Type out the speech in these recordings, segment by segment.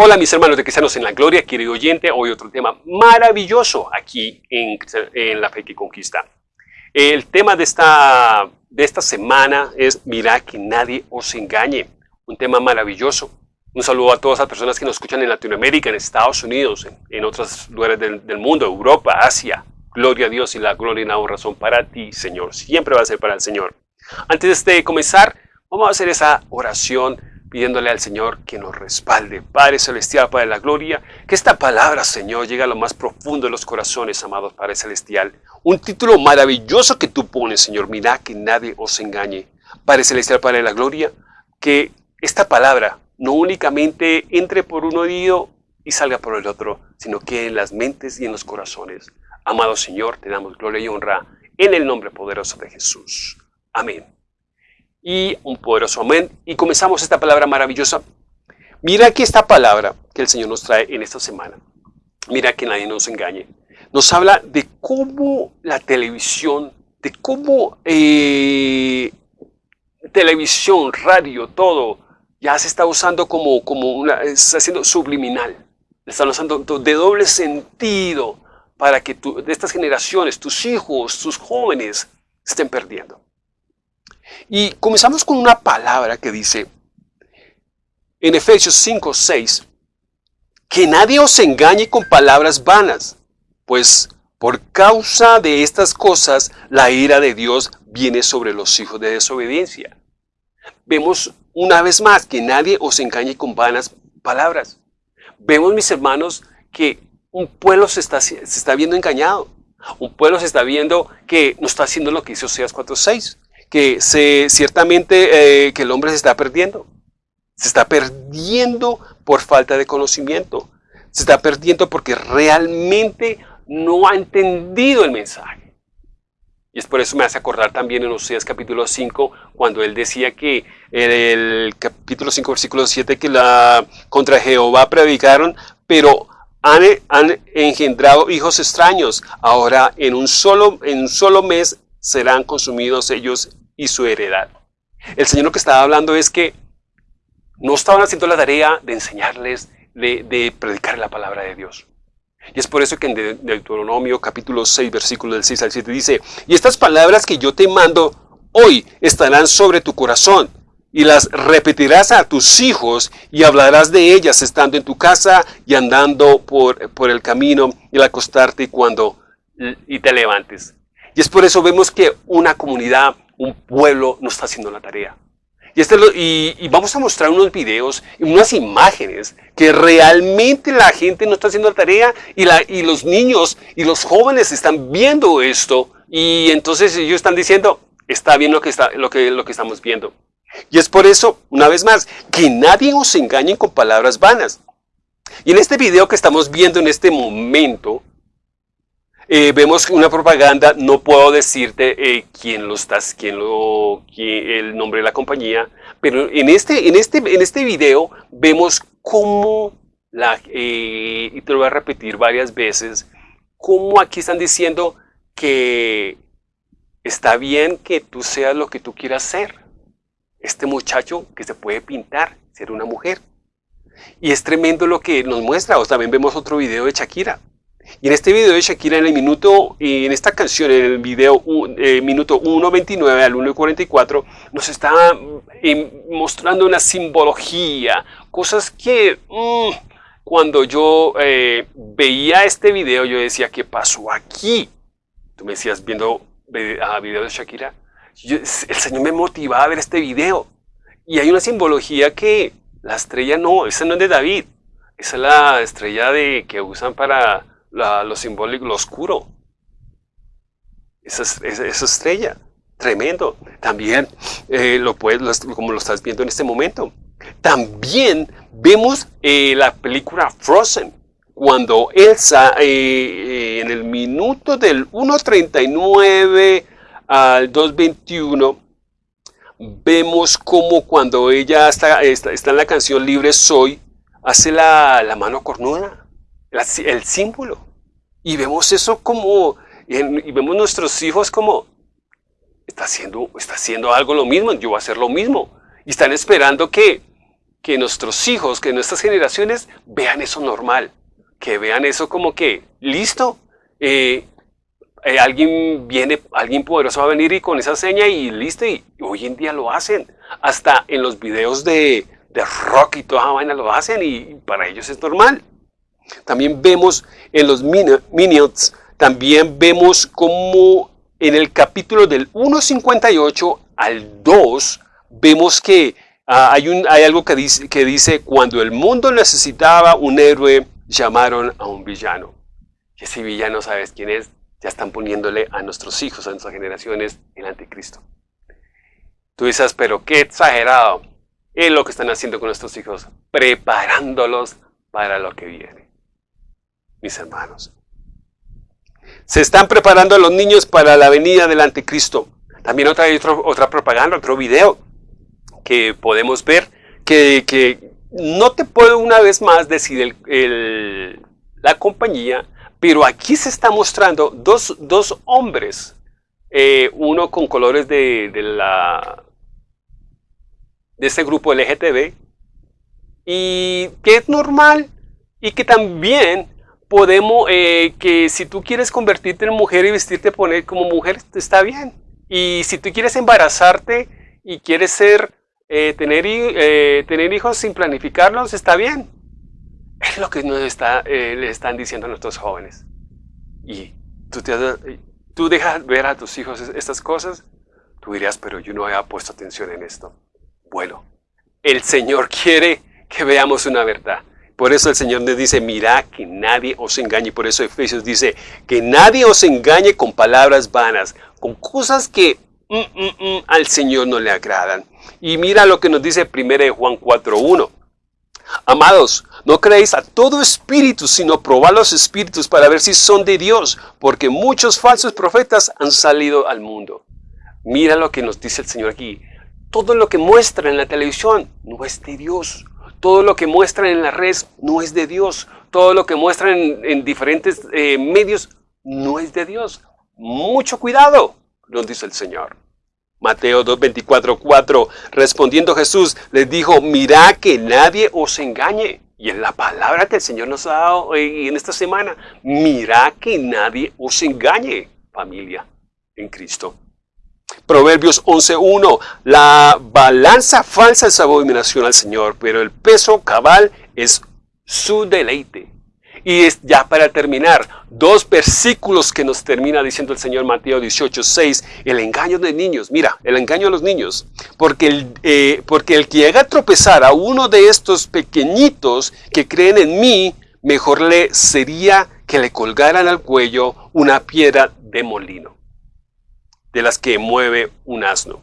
Hola mis hermanos de Cristianos en la Gloria, querido oyente, hoy otro tema maravilloso aquí en, en La Fe que Conquista. El tema de esta, de esta semana es Mira que nadie os engañe, un tema maravilloso. Un saludo a todas las personas que nos escuchan en Latinoamérica, en Estados Unidos, en, en otros lugares del, del, mundo, Europa, Asia. Gloria a Dios y la gloria y la honra son para ti, Señor. Siempre va a ser para el Señor. Antes de comenzar, vamos a hacer esa oración pidiéndole al Señor que nos respalde. Padre Celestial, Padre de la Gloria, que esta palabra, Señor, llegue a lo más profundo de los corazones, amados Padre Celestial. Un título maravilloso que tú pones, Señor. Mira que nadie os engañe. Padre Celestial, Padre de la Gloria, que esta palabra no únicamente entre por un oído y salga por el otro, sino que en las mentes y en los corazones. Amado Señor, te damos gloria y honra en el nombre poderoso de Jesús. Amén y un poderoso amén. Y comenzamos esta palabra maravillosa. Mira aquí esta palabra que el Señor nos trae en esta semana. Mira que nadie nos engañe. Nos habla de cómo la televisión, de cómo eh, televisión, radio, todo, ya se está usando como, como una, está haciendo subliminal. Están usando de doble sentido para que de estas generaciones, tus hijos, tus jóvenes, estén perdiendo. Y comenzamos con una palabra que dice en Efesios 5, 6, que nadie os engañe con palabras vanas, pues por causa de estas cosas la ira de Dios viene sobre los hijos de desobediencia. Vemos una vez más que nadie os engañe con vanas palabras. Vemos, mis hermanos, que un pueblo se está, se está viendo engañado. Un pueblo se está viendo que no está haciendo lo que hizo Oseas 4.6 que se, ciertamente eh, que el hombre se está perdiendo. Se está perdiendo por falta de conocimiento. Se está perdiendo porque realmente no ha entendido el mensaje. Y es por eso me hace acordar también en Oseas capítulo 5, cuando él decía que en el capítulo 5, versículo 7, que la, contra Jehová predicaron, pero han, han, engendrado hijos extraños. Ahora en un, solo, en un solo mes serán consumidos ellos y su heredad. El Señor lo que estaba hablando es que no estaban haciendo la tarea de enseñarles, de, predicar la palabra de Dios. Y es por eso que en Deuteronomio capítulo 6, versículo del 6 al 7 dice, y estas palabras que yo te mando hoy estarán sobre tu corazón, y las repetirás a tus hijos y hablarás de ellas estando en tu casa y andando por, por el camino y al acostarte y cuando y te levantes. Y es por eso vemos que una comunidad un pueblo no está haciendo la tarea. Y, este y, vamos a mostrar unos videos unas imágenes que realmente la gente no está haciendo la tarea y, la, y los niños y los jóvenes están viendo esto y entonces ellos están diciendo, está bien lo que, está, lo que, lo que estamos viendo. Y es por eso, una vez más, que nadie os engañe con palabras vanas. Y en este video que estamos viendo en este momento, eh, vemos una propaganda, no puedo decirte eh, quién lo estás, quién lo, el nombre de la compañía, pero en este, en este, en este video vemos cómo, la, eh, y te lo voy a repetir varias veces, cómo aquí están diciendo que está bien que tú seas lo que tú quieras ser. Este muchacho que se puede pintar, ser una mujer. Y es tremendo lo que nos muestra. O también vemos otro video de Shakira. Y en este video de Shakira, en el minuto, en esta canción, en el video eh, minuto 1.29 al 1.44, nos está eh, mostrando una simbología, cosas que mm, cuando yo eh, veía este video, yo decía, ¿qué pasó aquí? Tú me decías, viendo a video de Shakira, el Señor me motivaba a ver este video. Y hay una simbología que la estrella no, esa no es de David, esa es la estrella de, que usan para lo simbólico, lo oscuro. Esa, estrella, tremendo. También, eh, lo puedes, como lo estás viendo en este momento. También vemos eh, la película Frozen, cuando Elsa eh, en el minuto del 1.39 al 2.21, vemos como cuando ella está, está, está, en la canción Libre Soy, hace la, la mano cornuda el símbolo. Y vemos eso como, y vemos nuestros hijos como, está haciendo, está haciendo algo lo mismo, yo voy a hacer lo mismo. Y están esperando que, que nuestros hijos, que nuestras generaciones vean eso normal, que vean eso como que, listo, eh, eh, alguien viene, alguien poderoso va a venir y con esa seña y listo, y hoy en día lo hacen. Hasta en los videos de, de rock y toda esa vaina lo hacen y para ellos es normal. También vemos en los Minions, también vemos como en el capítulo del 1.58 al 2, vemos que ah, hay, un, hay algo que dice, que dice, cuando el mundo necesitaba un héroe, llamaron a un villano. Y ese villano, ¿sabes quién es? Ya están poniéndole a nuestros hijos, a nuestras generaciones, el anticristo. Tú dices, pero qué exagerado. Es lo que están haciendo con nuestros hijos, preparándolos para lo que viene. Mis hermanos. Se están preparando a los niños para la venida del anticristo. También otra, otra propaganda, otro video que podemos ver, que, no te puedo una vez más decir la compañía, pero aquí se está mostrando dos, hombres, eh, uno con colores de, de, la, de este grupo LGTB, y que es normal, y que también podemos, eh, que si tú quieres convertirte en mujer y vestirte poner como mujer, está bien. Y si tú quieres embarazarte y quieres ser, eh, tener, tener hijos sin planificarlos, está bien. Es lo que nos está, eh, le están diciendo a nuestros jóvenes. Y tú, te, tú dejas ver a tus hijos estas cosas, tú dirías, pero yo no había puesto atención en esto. Bueno, el Señor quiere que veamos una verdad. Por eso el Señor nos dice, mira que nadie os engañe. Por eso Efesios dice, que nadie os engañe con palabras vanas, con cosas que mm, mm, mm, al Señor no le agradan. Y mira lo que nos dice 1 Juan 4.1. Amados, no creéis a todo espíritu, sino probad los espíritus para ver si son de Dios, porque muchos falsos profetas han salido al mundo. Mira lo que nos dice el Señor aquí. Todo lo que muestra en la televisión no es de Dios. Todo lo que muestran en las redes no es de Dios. Todo lo que muestran en, diferentes eh, medios no es de Dios. Mucho cuidado, nos dice el Señor. Mateo 2, 24, 4. Respondiendo Jesús, les dijo, mira que nadie os engañe. Y en la palabra que el Señor nos ha dado en esta semana, mira que nadie os engañe, familia, en Cristo. Proverbios 11.1, la balanza falsa es abominación al Señor, pero el peso cabal es su deleite. Y es ya para terminar, dos versículos que nos termina diciendo el Señor Mateo 18, 6, el engaño de niños. Mira, el engaño de los niños. Porque el, eh, porque el que haga tropezar a uno de estos pequeñitos que creen en mí, mejor le sería que le colgaran al cuello una piedra de molino, de las que mueve un asno,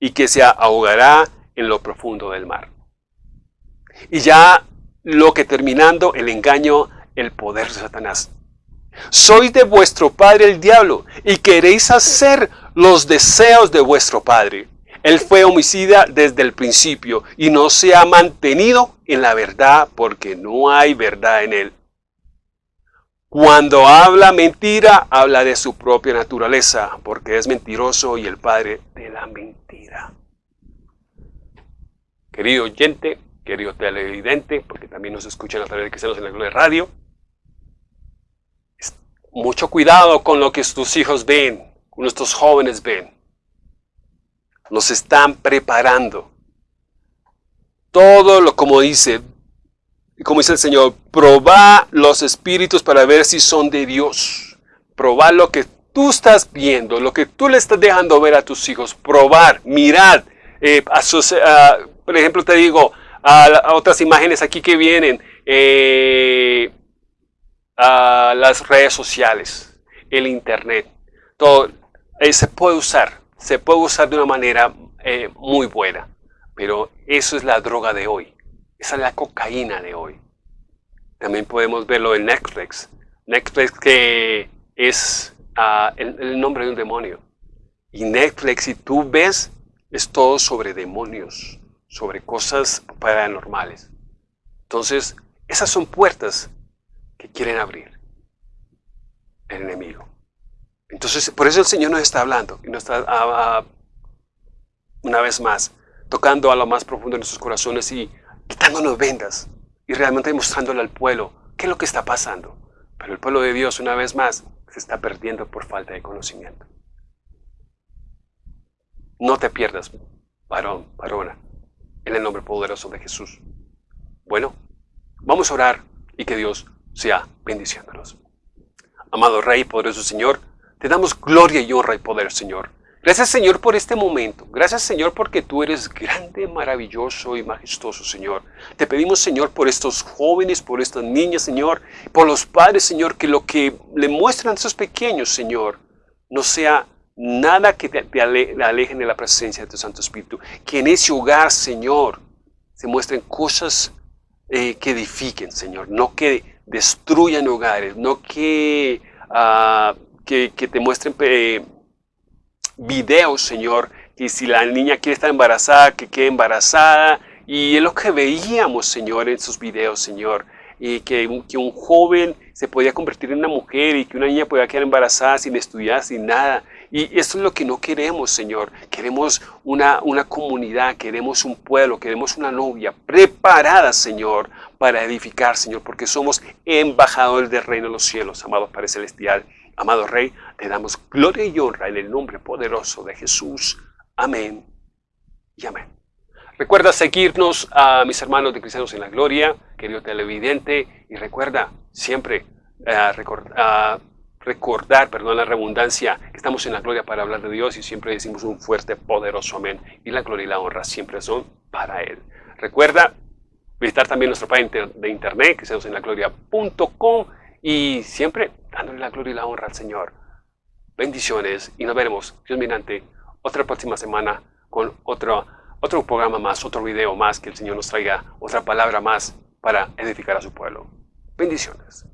y que se ahogará en lo profundo del mar. Y ya lo que terminando el engaño el poder de Satanás. Sois de vuestro padre el diablo y queréis hacer los deseos de vuestro padre. Él fue homicida desde el principio y no se ha mantenido en la verdad porque no hay verdad en él. Cuando habla mentira, habla de su propia naturaleza, porque es mentiroso y el padre de la mentira. Querido oyente, querido televidente, porque también nos escuchan a través de Cristianos en la Gloria Radio, mucho cuidado con lo que tus hijos ven, nuestros jóvenes ven. Nos están preparando. Todo lo como dice, como dice el Señor, probá los espíritus para ver si son de Dios. Probar lo que tú estás viendo, lo que tú le estás dejando ver a tus hijos. Probar, mirar. Eh, por ejemplo, te digo, a, otras imágenes aquí que vienen. Eh, a las redes sociales, el internet, todo eh, se puede usar, se puede usar de una manera eh, muy buena, pero eso es la droga de hoy, esa es la cocaína de hoy. También podemos verlo en Netflix, Netflix que es ah, el, nombre de un demonio. Y Netflix, si tú ves, es todo sobre demonios, sobre cosas paranormales. Entonces, esas son puertas que quieren abrir el enemigo. Entonces, por eso el Señor nos está hablando y nos está, ah, ah, una vez más, tocando a lo más profundo de nuestros corazones y quitándonos vendas y realmente mostrándole al pueblo qué es lo que está pasando. Pero el pueblo de Dios, una vez más, se está perdiendo por falta de conocimiento. No te pierdas, varón, varona, en el nombre poderoso de Jesús. Bueno, vamos a orar y que Dios sea bendiciéndonos. Amado Rey, poderoso Señor, te damos gloria y honra y poder, Señor. Gracias, Señor, por este momento. Gracias, Señor, porque tú eres grande, maravilloso y majestuoso, Señor. Te pedimos, Señor, por estos jóvenes, por estas niñas, Señor, por los padres, Señor, que lo que le muestran a esos pequeños, Señor, no sea nada que te, alejen de la presencia de tu Santo Espíritu. Que en ese hogar, Señor, se muestren cosas eh, que edifiquen, Señor, no que destruyan hogares, no que, ah, que, te muestren eh, videos, Señor, que si la niña quiere estar embarazada, que quede embarazada. Y es lo que veíamos, Señor, en esos videos, Señor. Y que, que un joven se podía convertir en una mujer y que una niña podía quedar embarazada sin estudiar, sin nada. Y esto es lo que no queremos, Señor. Queremos una, una comunidad, queremos un pueblo, queremos una novia preparada, Señor, para edificar, Señor, porque somos embajadores del reino de los cielos, amado Padre Celestial. Amado Rey, te damos gloria y honra en el nombre poderoso de Jesús. Amén y amén. Recuerda seguirnos a mis hermanos de Cristianos en la Gloria, querido televidente, y recuerda siempre uh, recordar, perdón la redundancia, que estamos en la gloria para hablar de Dios y siempre decimos un fuerte, poderoso amén. Y la gloria y la honra siempre son para Él. Recuerda visitar también nuestro página de internet, que en la gloria.com y siempre dándole la gloria y la honra al Señor. Bendiciones y nos veremos, Dios mirante, otra próxima semana con otro, otro programa más, otro video más que el Señor nos traiga, otra palabra más para edificar a su pueblo. Bendiciones.